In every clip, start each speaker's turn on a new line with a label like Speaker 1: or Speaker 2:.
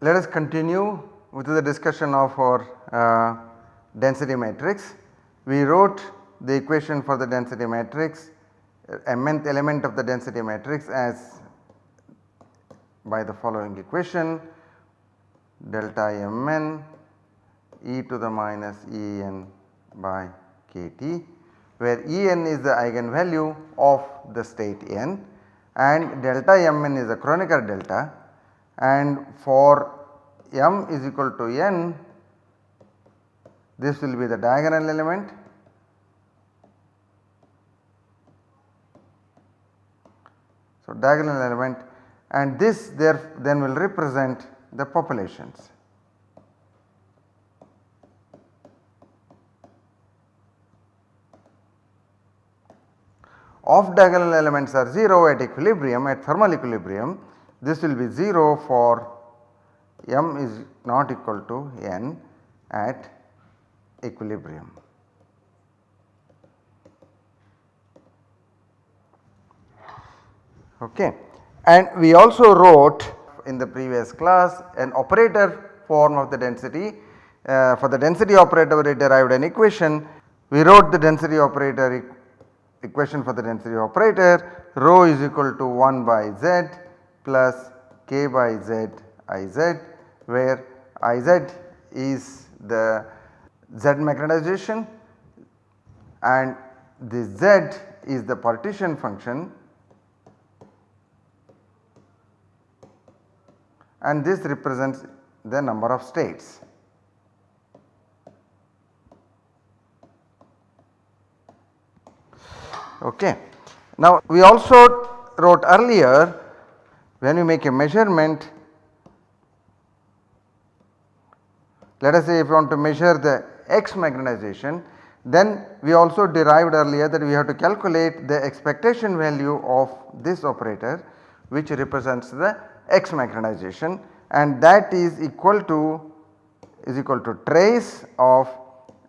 Speaker 1: Let us continue with the discussion of our uh, density matrix. We wrote the equation for the density matrix uh, mnth element of the density matrix as by the following equation delta mn e to the minus en by kt where En is the eigenvalue of the state n and delta mn is the Kronecker delta. And for m is equal to n this will be the diagonal element. So, diagonal element and this there then will represent the populations. Off diagonal elements are 0 at equilibrium at thermal equilibrium this will be 0 for m is not equal to n at equilibrium. Okay. And we also wrote in the previous class an operator form of the density. Uh, for the density operator we derived an equation. We wrote the density operator e equation for the density operator rho is equal to 1 by z plus k by z i z where i z is the z magnetization and this z is the partition function and this represents the number of states. Okay. Now we also wrote earlier when you make a measurement let us say if you want to measure the x magnetization then we also derived earlier that we have to calculate the expectation value of this operator which represents the x magnetization and that is equal to is equal to trace of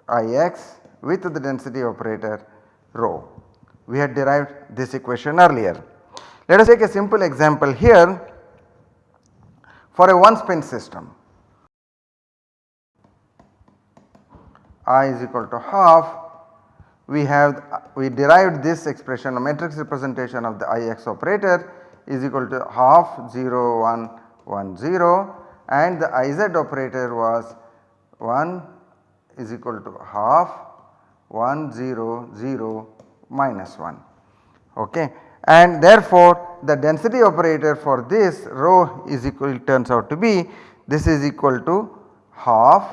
Speaker 1: Ix with the density operator rho. We had derived this equation earlier. Let us take a simple example here for a one spin system. I is equal to half we have we derived this expression a matrix representation of the Ix operator is equal to half 0 1 1 0 and the Iz operator was 1 is equal to half 1 0 0 minus 1 okay? And therefore the density operator for this rho is equal turns out to be this is equal to half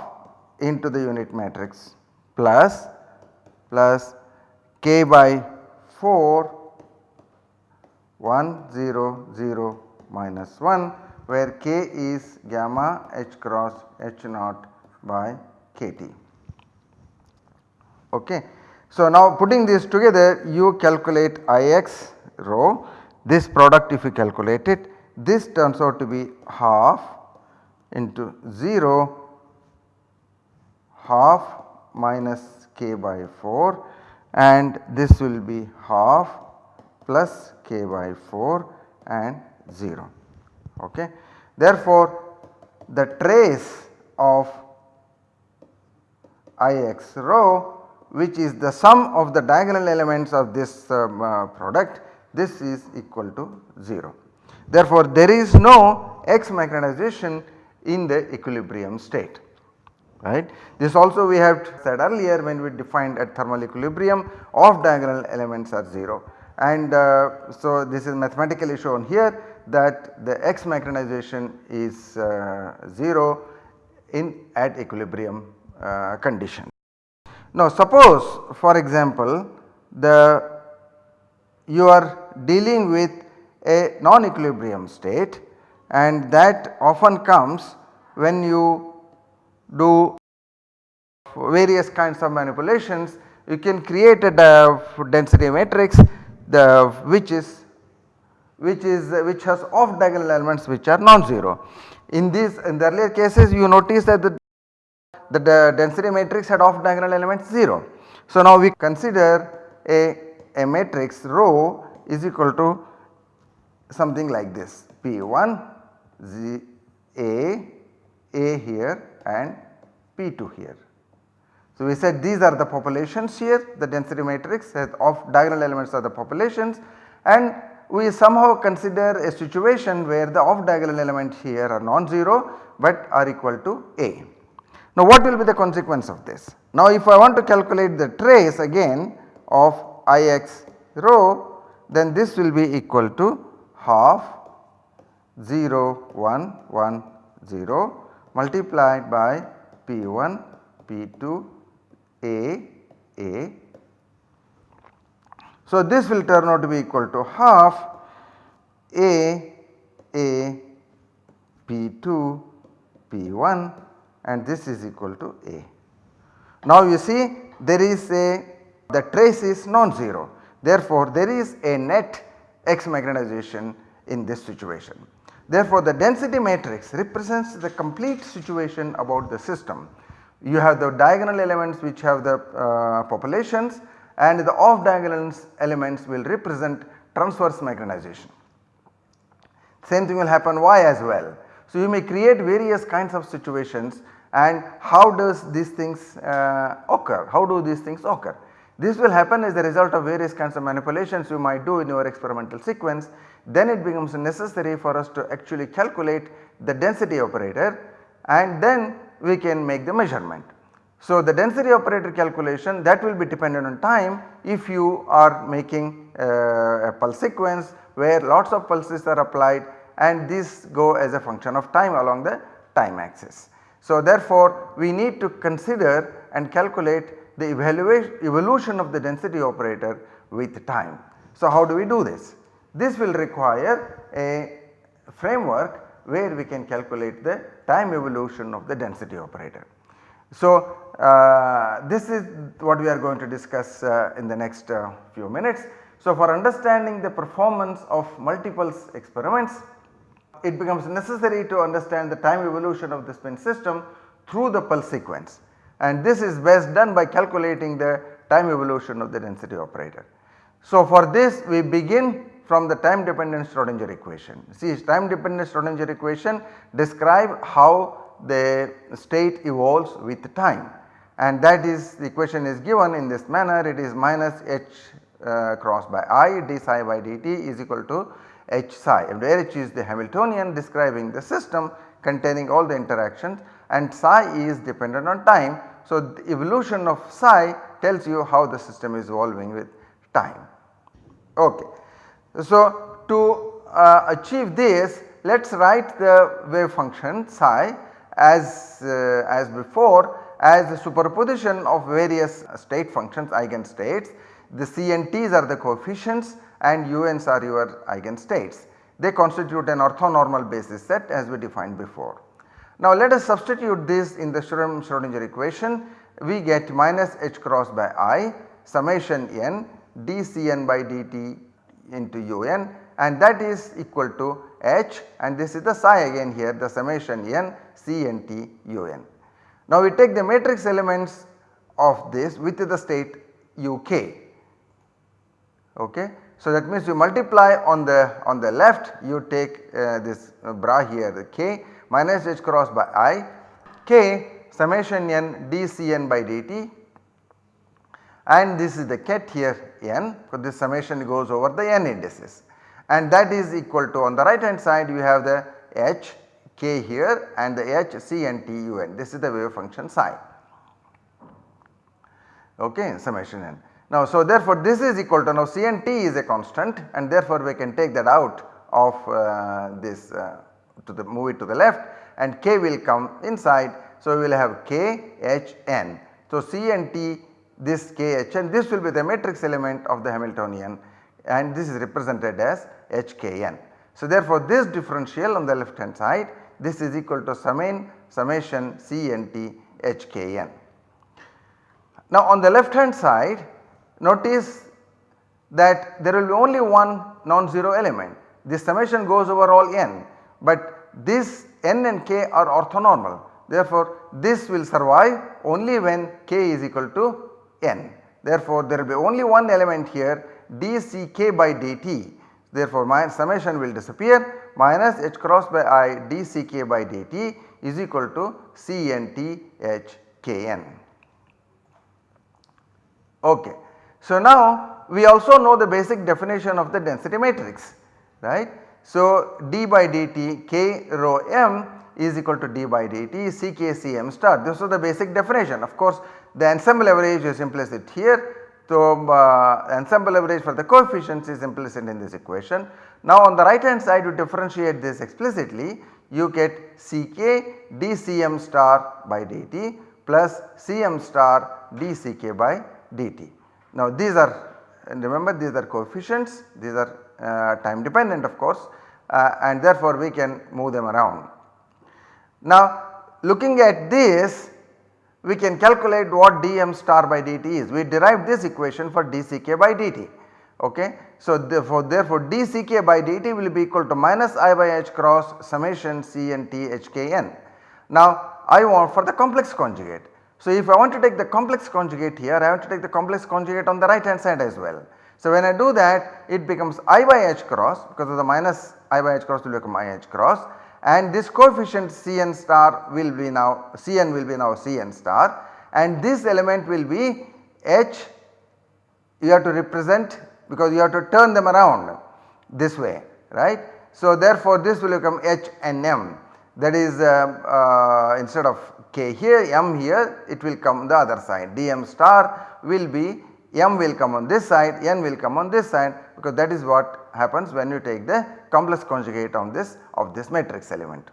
Speaker 1: into the unit matrix plus plus k by 4 1 0 0 minus 1 where k is gamma h cross h naught by kt. Okay. So, now putting this together you calculate Ix rho this product if you calculate it this turns out to be half into 0 half minus k by 4 and this will be half plus k by 4 and 0 ok. Therefore, the trace of Ix rho which is the sum of the diagonal elements of this um, uh, product this is equal to 0. Therefore, there is no X magnetization in the equilibrium state right. This also we have said earlier when we defined at thermal equilibrium off diagonal elements are 0 and uh, so this is mathematically shown here that the X magnetization is uh, 0 in at equilibrium uh, condition. Now suppose for example the you are dealing with a non-equilibrium state and that often comes when you do various kinds of manipulations you can create a density matrix the which is which is which has off diagonal elements which are non-zero. In these in the earlier cases you notice that the, the density matrix had off diagonal elements 0. So now we consider a, a matrix rho is equal to something like this P1 Z A A here and P2 here. So we said these are the populations here the density matrix off diagonal elements are the populations and we somehow consider a situation where the off diagonal elements here are non-zero but are equal to A. Now what will be the consequence of this? Now if I want to calculate the trace again of Ix rho then this will be equal to half 0 1 1 0 multiplied by P1 P2 A so, this will turn out to be equal to half A A P2 P1 and this is equal to A. Now you see there is a the trace is non-zero therefore there is a net X magnetization in this situation. Therefore the density matrix represents the complete situation about the system. You have the diagonal elements which have the uh, populations and the off diagonal elements will represent transverse magnetization. Same thing will happen Y as well. So, you may create various kinds of situations and how does these things uh, occur, how do these things occur. This will happen as a result of various kinds of manipulations you might do in your experimental sequence then it becomes necessary for us to actually calculate the density operator and then we can make the measurement. So, the density operator calculation that will be dependent on time if you are making uh, a pulse sequence where lots of pulses are applied and these go as a function of time along the time axis. So, therefore, we need to consider and calculate the evolution of the density operator with time. So, how do we do this? This will require a framework where we can calculate the time evolution of the density operator. So, uh, this is what we are going to discuss uh, in the next uh, few minutes. So, for understanding the performance of multiple experiments it becomes necessary to understand the time evolution of the spin system through the pulse sequence and this is best done by calculating the time evolution of the density operator. So, for this we begin from the time dependent Schrodinger equation. See time dependent Schrodinger equation describe how the state evolves with time and that is the equation is given in this manner it is minus h uh, cross by i d psi by dt is equal to h psi and where h is the Hamiltonian describing the system containing all the interactions and psi is dependent on time. So, the evolution of psi tells you how the system is evolving with time. Okay. So, to uh, achieve this let us write the wave function psi as, uh, as before as a superposition of various state functions eigenstates. The C and T's are the coefficients and UNs are your eigenstates. They constitute an orthonormal basis set as we defined before. Now let us substitute this in the Schrodinger equation we get minus h cross by i summation n dCn by dt into un and that is equal to h and this is the psi again here the summation n c n t un. Now we take the matrix elements of this with the state uk okay. So that means you multiply on the on the left you take uh, this uh, bra here the k minus h cross by i k summation n dCn by dt and this is the ket here n so this summation goes over the n indices and that is equal to on the right hand side you have the h k here and the h c and t u n this is the wave function psi okay summation n. Now so therefore this is equal to now c and t is a constant and therefore we can take that out of uh, this uh, to the move it to the left and k will come inside. So we will have k h n. So c and t this k h n this will be the matrix element of the Hamiltonian and this is represented as h k n. So therefore this differential on the left hand side this is equal to summation summation C n t h k n. Now on the left hand side notice that there will be only one non-zero element this summation goes over all n but this n and k are orthonormal therefore this will survive only when k is equal to n. Therefore there will be only one element here dck by dt therefore my summation will disappear minus h cross by i dck by dt is equal to cnt h kn. Okay. So now we also know the basic definition of the density matrix right. So d by dt k rho m is equal to d by dt ck c m star this is the basic definition of course the ensemble average is implicit here. So uh, ensemble average for the coefficients is implicit in this equation. Now on the right hand side you differentiate this explicitly you get Ck dCm star by dt plus Cm star dCk by dt. Now these are remember these are coefficients these are uh, time dependent of course uh, and therefore we can move them around. Now looking at this we can calculate what dm star by dt is we derived this equation for dck by dt okay. So therefore, therefore dck by dt will be equal to minus i by h cross summation c n t h k n. Now I want for the complex conjugate. So if I want to take the complex conjugate here I want to take the complex conjugate on the right hand side as well. So when I do that it becomes i by h cross because of the minus i by h cross will become i h cross and this coefficient Cn star will be now Cn will be now Cn star. And this element will be h. You have to represent because you have to turn them around this way right. So therefore this will become H and M. That is uh, uh, instead of K here M here it will come the other side. Dm star will be M will come on this side N will come on this side because that is what happens when you take the complex conjugate on this of this matrix element.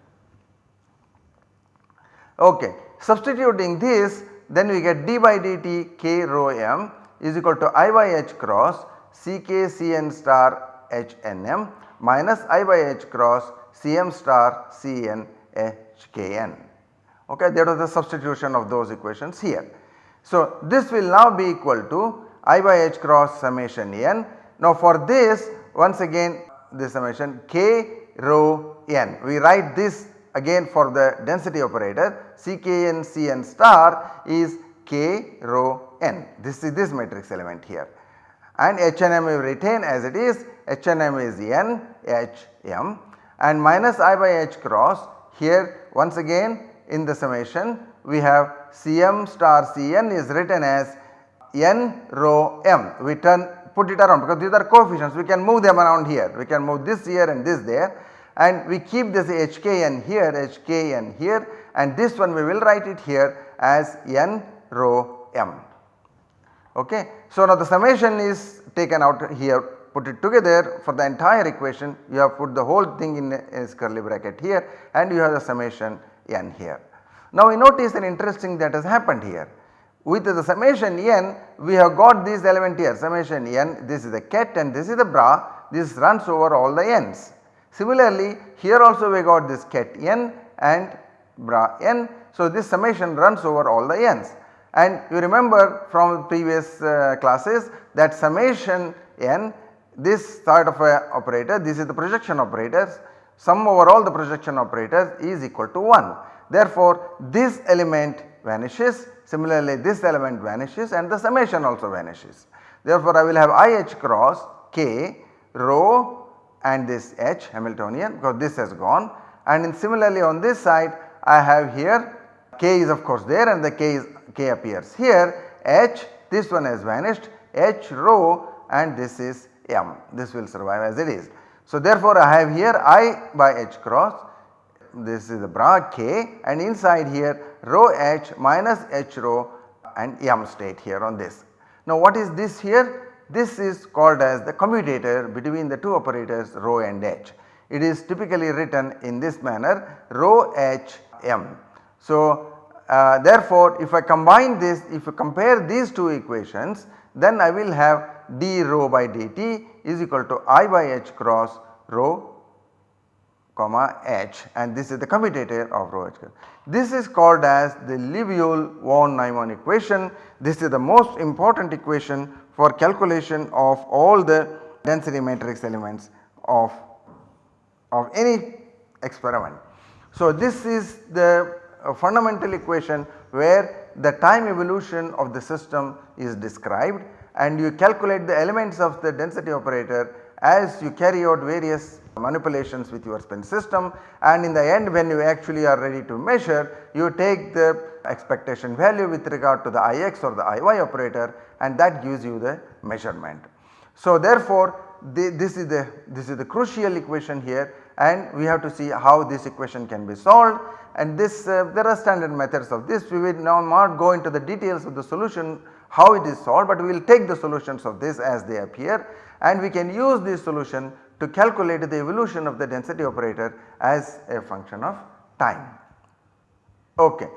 Speaker 1: Okay. Substituting this then we get d by dt k rho m is equal to i by h cross c k c n star Hnm minus I by H cross Cm star c n h k n. Okay, that was the substitution of those equations here. So, this will now be equal to I by H cross summation n. Now, for this once again this summation k rho n. We write this again for the density operator. Ckn Cn star is k rho n. This is this matrix element here. And HNM we retain as it is. HNM is N H M. And minus I by H cross here once again in the summation we have Cm star Cn is written as N rho M. We turn put it around because these are coefficients. We can move them around here. We can move this here and this there. And we keep this HKN here HKN here. And this one we will write it here as N rho M. Okay. So now the summation is taken out here. Put it together for the entire equation. You have put the whole thing in a curly bracket here. And you have the summation n here. Now we notice an interesting that has happened here with the summation n we have got this element here summation n this is the ket and this is the bra this runs over all the n's. Similarly here also we got this ket n and bra n so this summation runs over all the n's. And you remember from previous uh, classes that summation n this sort of a operator this is the projection operators sum over all the projection operators is equal to 1. Therefore, this element vanishes similarly this element vanishes and the summation also vanishes. Therefore, I will have IH cross k rho and this H Hamiltonian because this has gone. And in similarly on this side I have here k is of course there and the k is k appears here. H this one has vanished. H rho and this is m. This will survive as it is. So therefore I have here i by h cross. This is the bra k. And inside here rho h minus h rho and m state here on this. Now what is this here? This is called as the commutator between the two operators rho and h. It is typically written in this manner rho h m. So uh, therefore, if I combine this if you compare these two equations then I will have d rho by dt is equal to i by h cross rho comma h and this is the commutator of rho h. This is called as the Liouville von Neumann equation. This is the most important equation for calculation of all the density matrix elements of of any experiment. So, this is the uh, fundamental equation where the time evolution of the system is described and you calculate the elements of the density operator as you carry out various manipulations with your spin system and in the end when you actually are ready to measure you take the expectation value with regard to the Ix or the Iy operator and that gives you the measurement. So therefore the, this is the this is the crucial equation here and we have to see how this equation can be solved and this uh, there are standard methods of this we will now not go into the details of the solution how it is solved but we will take the solutions of this as they appear and we can use this solution to calculate the evolution of the density operator as a function of time. Okay.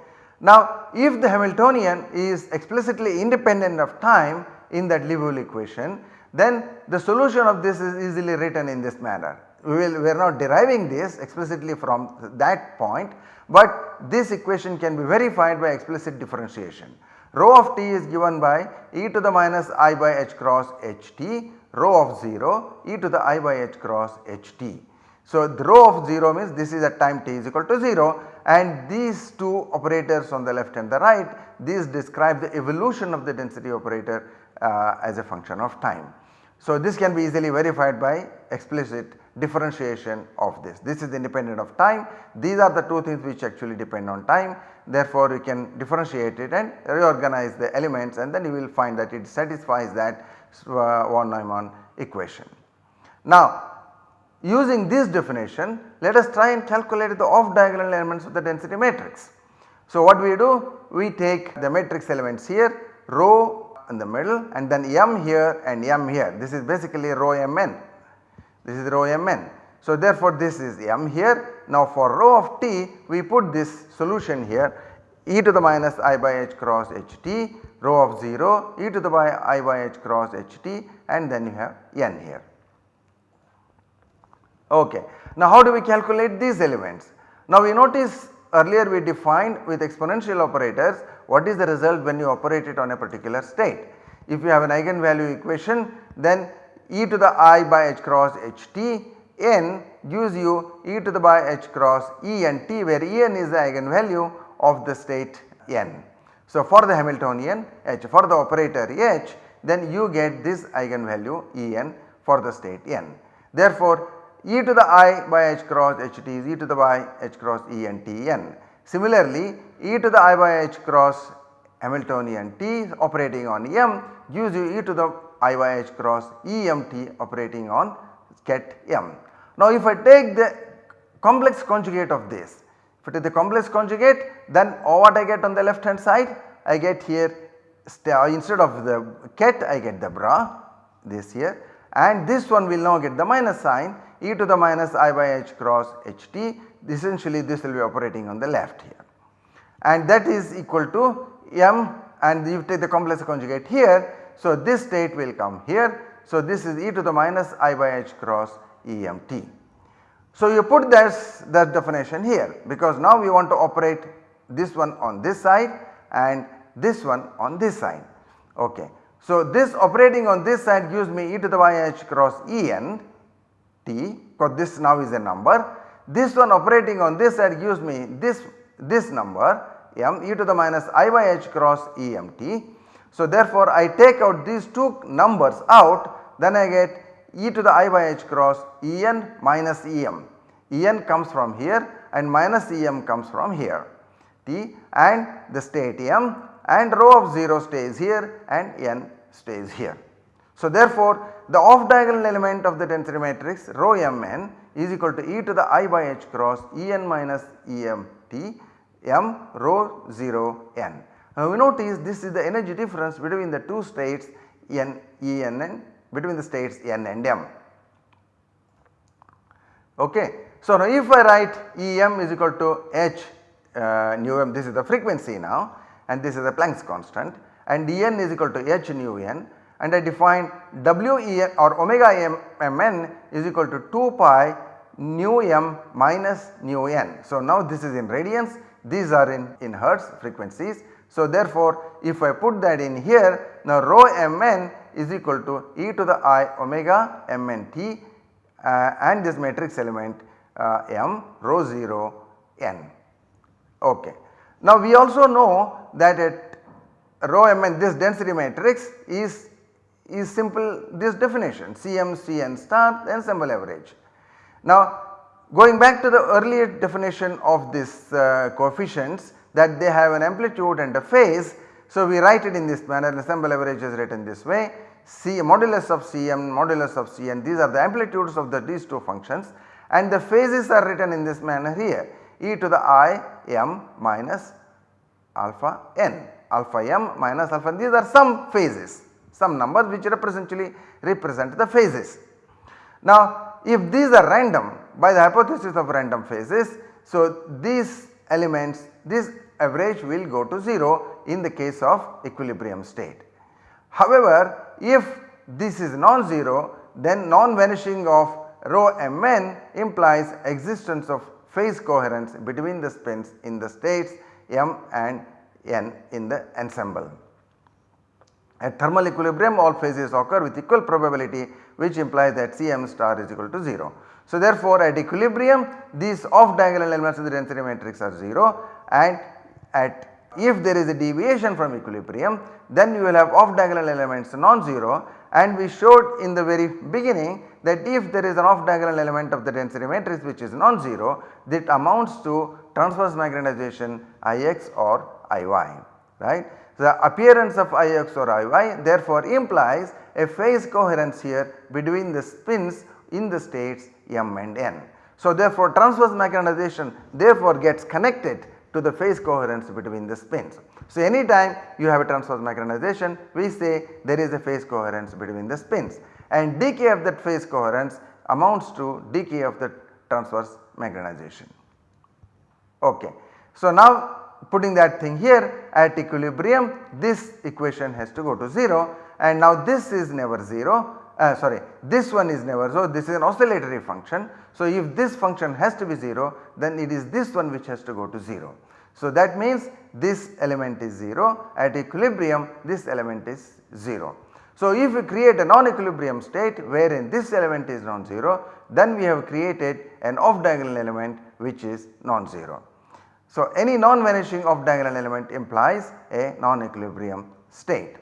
Speaker 1: Now if the Hamiltonian is explicitly independent of time in that Liouville equation then the solution of this is easily written in this manner. We will we are not deriving this explicitly from that point but this equation can be verified by explicit differentiation. Rho of t is given by e to the minus i by h cross h t rho of 0 e to the i by h cross h t. So, the rho of 0 means this is at time t is equal to 0 and these two operators on the left and the right these describe the evolution of the density operator uh, as a function of time. So, this can be easily verified by explicit differentiation of this. This is independent of time. These are the two things which actually depend on time. Therefore, you can differentiate it and reorganize the elements and then you will find that it satisfies that von uh, Neumann equation. Now, using this definition let us try and calculate the off diagonal elements of the density matrix. So, what we do? We take the matrix elements here rho in the middle and then m here and m here this is basically rho mn this is rho mn. So therefore this is m here now for rho of t we put this solution here e to the minus i by h cross h t rho of 0 e to the by i by h cross h t and then you have n here. Okay. Now how do we calculate these elements? Now we notice earlier we defined with exponential operators what is the result when you operate it on a particular state. If you have an eigenvalue equation then e to the i by h cross h t n gives you e to the by h cross e n t where e n is the eigenvalue of the state n. So for the Hamiltonian h for the operator h then you get this eigenvalue e n for the state n. Therefore e to the i by h cross h t is e to the by h cross e n t n. Similarly e to the i by h cross Hamiltonian t operating on m gives you e to the i by h cross e m t operating on ket m. Now if I take the complex conjugate of this, if it is the complex conjugate then all what I get on the left hand side? I get here uh, instead of the ket I get the bra this here and this one will now get the minus sign e to the minus i by h cross h t essentially this will be operating on the left here and that is equal to m and you take the complex conjugate here. So, this state will come here. So, this is e to the minus i by h cross e m t. So, you put this that definition here because now we want to operate this one on this side and this one on this side. Okay. So, this operating on this side gives me e to the y h cross e n t because this now is a number. This one operating on this side gives me this this number m e to the minus i by h cross e m t. So therefore I take out these two numbers out then I get e to the i by h cross e n minus e m. e n comes from here and minus e m comes from here t and the state m and rho of 0 stays here and n stays here. So therefore the off diagonal element of the density matrix rho m n is equal to e to the i by h cross E n minus E m t m rho 0 n. Now we notice this is the energy difference between the two states n E n n between the states n and m. Okay. So now if I write E m is equal to h uh, nu m this is the frequency now and this is the Planck's constant and E n is equal to h nu n and I define W E n or omega m m n is equal to 2 pi nu m minus nu n. So now this is in radians these are in, in hertz frequencies. So therefore if I put that in here now rho mn is equal to e to the i omega mn t uh, and this matrix element uh, m rho 0 n. Okay. Now we also know that at rho m n this density matrix is is simple this definition Cm Cn star ensemble average. Now going back to the earlier definition of this uh, coefficients that they have an amplitude and a phase. So we write it in this manner ensemble average is written this way. C modulus of Cm modulus of Cn these are the amplitudes of the these two functions. And the phases are written in this manner here. E to the i m minus alpha n alpha m minus alpha n. These are some phases some numbers which represently represent the phases. Now if these are random by the hypothesis of random phases so these elements this average will go to 0 in the case of equilibrium state. However, if this is non-zero then non-vanishing of rho mn implies existence of phase coherence between the spins in the states m and n in the ensemble. At thermal equilibrium all phases occur with equal probability which implies that Cm star is equal to 0. So therefore at equilibrium these off diagonal elements of the density matrix are 0 and at if there is a deviation from equilibrium then you will have off diagonal elements non-zero and we showed in the very beginning that if there is an off diagonal element of the density matrix which is non-zero that amounts to transverse magnetization Ix or Iy right. The appearance of Ix or Iy therefore implies a phase coherence here between the spins in the states m and n. So therefore transverse magnetization therefore gets connected to the phase coherence between the spins. So anytime you have a transverse magnetization we say there is a phase coherence between the spins and decay of that phase coherence amounts to decay of the transverse magnetization. Okay. So now putting that thing here at equilibrium this equation has to go to 0 and now this is never 0 uh, sorry this one is never so this is an oscillatory function. So if this function has to be 0 then it is this one which has to go to 0. So that means this element is 0 at equilibrium this element is 0. So if we create a non-equilibrium state wherein this element is non-zero then we have created an off diagonal element which is non-zero. So any non-vanishing off diagonal element implies a non-equilibrium state.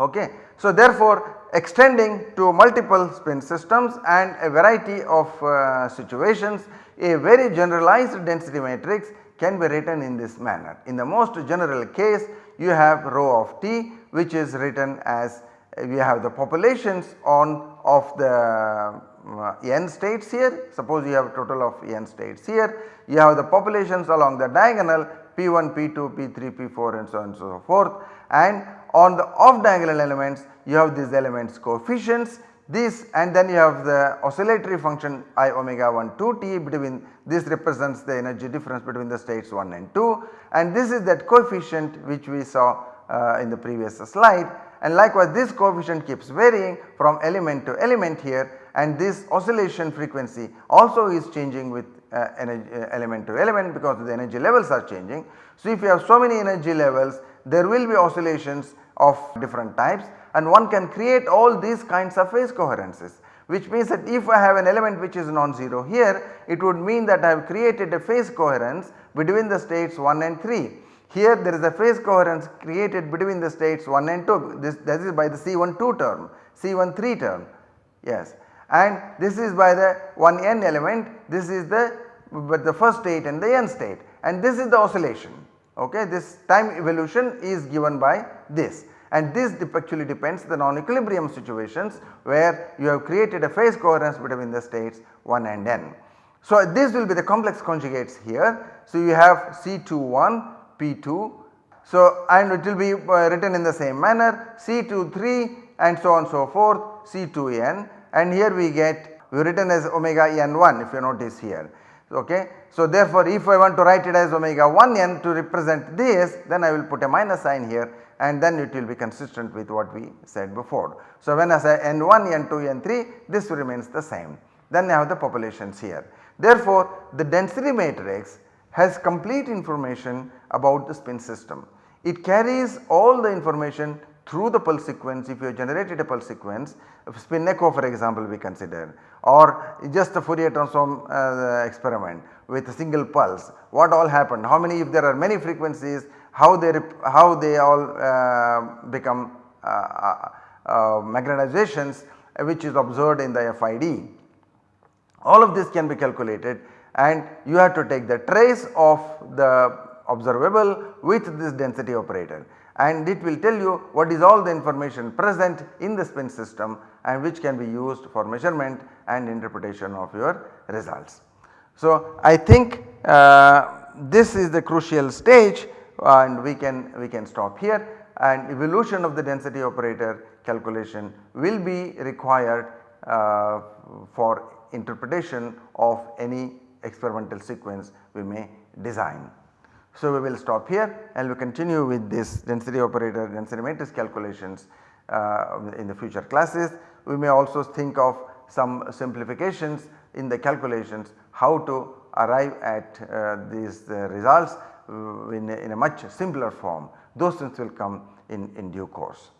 Speaker 1: Okay. So therefore extending to multiple spin systems and a variety of uh, situations. A very generalized density matrix can be written in this manner. In the most general case you have rho of t which is written as we have the populations on of the uh, n states here. Suppose you have a total of n states here. You have the populations along the diagonal p1 p2 p3 p4 and so on and so forth and on the off diagonal elements you have these elements coefficients this and then you have the oscillatory function i omega 1 2 t between this represents the energy difference between the states 1 and 2 and this is that coefficient which we saw uh, in the previous slide. And likewise this coefficient keeps varying from element to element here. And this oscillation frequency also is changing with uh, energy, uh, element to element because the energy levels are changing. So if you have so many energy levels there will be oscillations of different types and one can create all these kinds of phase coherences which means that if I have an element which is non-zero here it would mean that I have created a phase coherence between the states 1 and 3. Here there is a phase coherence created between the states 1 and 2 this is by the C12 term, C13 term. Yes. And this is by the 1n element. This is the but the first state and the n state. And this is the oscillation okay this time evolution is given by this and this actually depends the non-equilibrium situations where you have created a phase coherence between the states 1 and n. So this will be the complex conjugates here. So you have C21, P2 so and it will be uh, written in the same manner C23 and so on so forth C2n and here we get we written as omega n1 if you notice here okay. So therefore if I want to write it as omega 1n to represent this then I will put a minus sign here and then it will be consistent with what we said before. So when I say n1, n2, n3 this remains the same then I have the populations here. Therefore the density matrix has complete information about the spin system. It carries all the information through the pulse sequence if you have generated a pulse sequence spin echo for example we consider or just a Fourier transform uh, experiment with a single pulse what all happened how many if there are many frequencies how they how they all uh, become uh, uh, uh, magnetizations which is observed in the FID. All of this can be calculated and you have to take the trace of the observable with this density operator and it will tell you what is all the information present in the spin system and which can be used for measurement and interpretation of your results. So, I think uh, this is the crucial stage and we can we can stop here and evolution of the density operator calculation will be required uh, for interpretation of any experimental sequence we may design. So, we will stop here and we continue with this density operator density matrix calculations uh, in the future classes. We may also think of some simplifications in the calculations how to arrive at uh, these uh, results uh, in, a, in a much simpler form those things will come in, in due course.